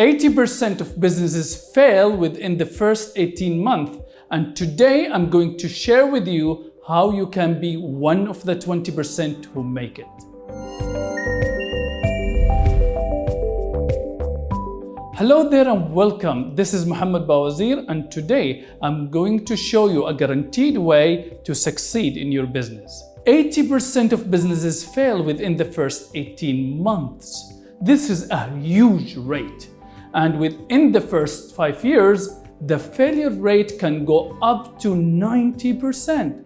80% of businesses fail within the first 18 months and today I'm going to share with you how you can be one of the 20% who make it. Hello there and welcome. This is Muhammad Bawazir and today I'm going to show you a guaranteed way to succeed in your business. 80% of businesses fail within the first 18 months. This is a huge rate. And within the first five years, the failure rate can go up to 90%.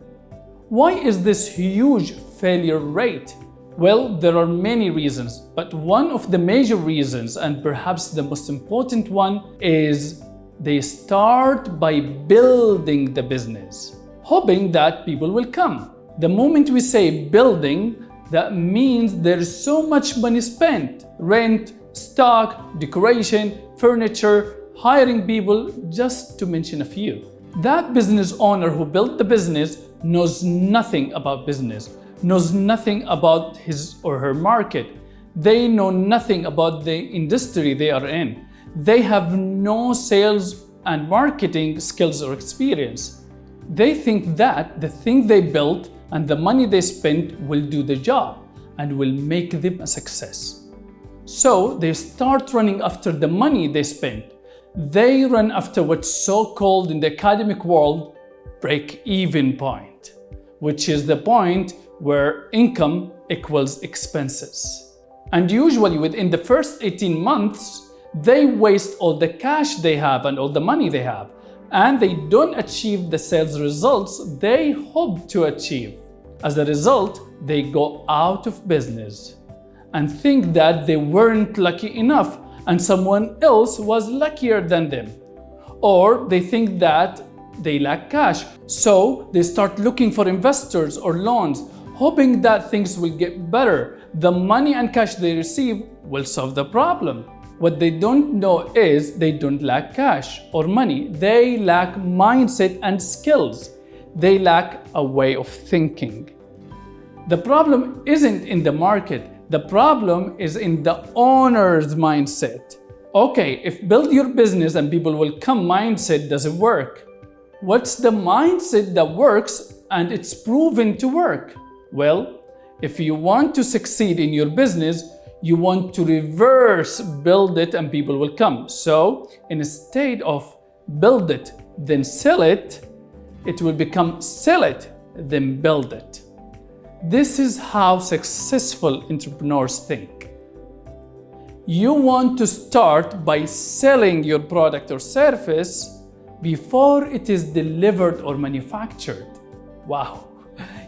Why is this huge failure rate? Well, there are many reasons, but one of the major reasons, and perhaps the most important one, is they start by building the business, hoping that people will come. The moment we say building, that means there's so much money spent, rent, stock, decoration, furniture, hiring people, just to mention a few. That business owner who built the business knows nothing about business, knows nothing about his or her market. They know nothing about the industry they are in. They have no sales and marketing skills or experience. They think that the thing they built and the money they spent will do the job and will make them a success. So they start running after the money they spend. They run after what's so-called in the academic world break-even point, which is the point where income equals expenses. And usually within the first 18 months, they waste all the cash they have and all the money they have, and they don't achieve the sales results they hope to achieve. As a result, they go out of business and think that they weren't lucky enough and someone else was luckier than them. Or they think that they lack cash, so they start looking for investors or loans, hoping that things will get better. The money and cash they receive will solve the problem. What they don't know is they don't lack cash or money. They lack mindset and skills. They lack a way of thinking. The problem isn't in the market. The problem is in the owner's mindset. Okay, if build your business and people will come mindset doesn't work. What's the mindset that works and it's proven to work? Well, if you want to succeed in your business, you want to reverse build it and people will come. So instead of build it, then sell it, it will become sell it, then build it. This is how successful entrepreneurs think. You want to start by selling your product or service before it is delivered or manufactured. Wow!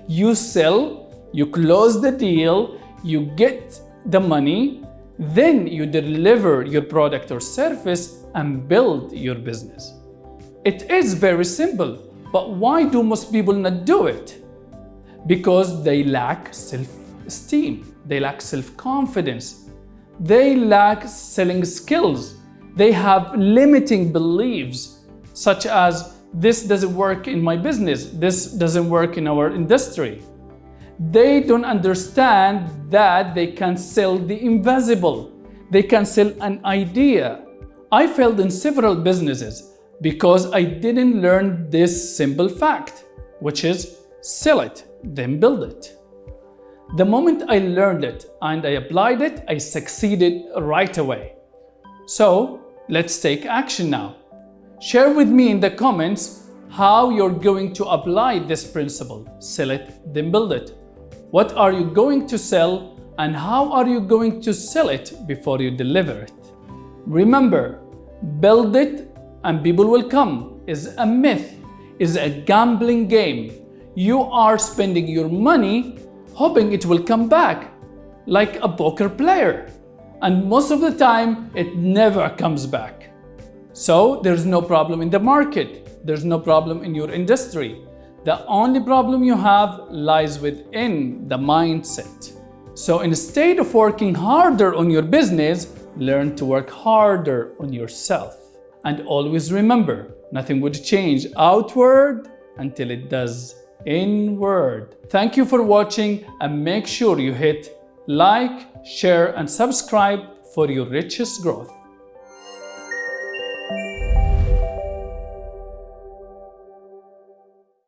You sell, you close the deal, you get the money, then you deliver your product or service and build your business. It is very simple, but why do most people not do it? Because they lack self-esteem, they lack self-confidence, they lack selling skills, they have limiting beliefs such as this doesn't work in my business, this doesn't work in our industry. They don't understand that they can sell the invisible, they can sell an idea. I failed in several businesses because I didn't learn this simple fact, which is sell it then build it. The moment I learned it and I applied it, I succeeded right away. So let's take action now. Share with me in the comments how you're going to apply this principle. Sell it, then build it. What are you going to sell and how are you going to sell it before you deliver it? Remember, build it and people will come is a myth, is a gambling game you are spending your money hoping it will come back, like a poker player. And most of the time, it never comes back. So there's no problem in the market. There's no problem in your industry. The only problem you have lies within the mindset. So instead of working harder on your business, learn to work harder on yourself. And always remember, nothing would change outward until it does inward. Thank you for watching and make sure you hit like, share and subscribe for your richest growth.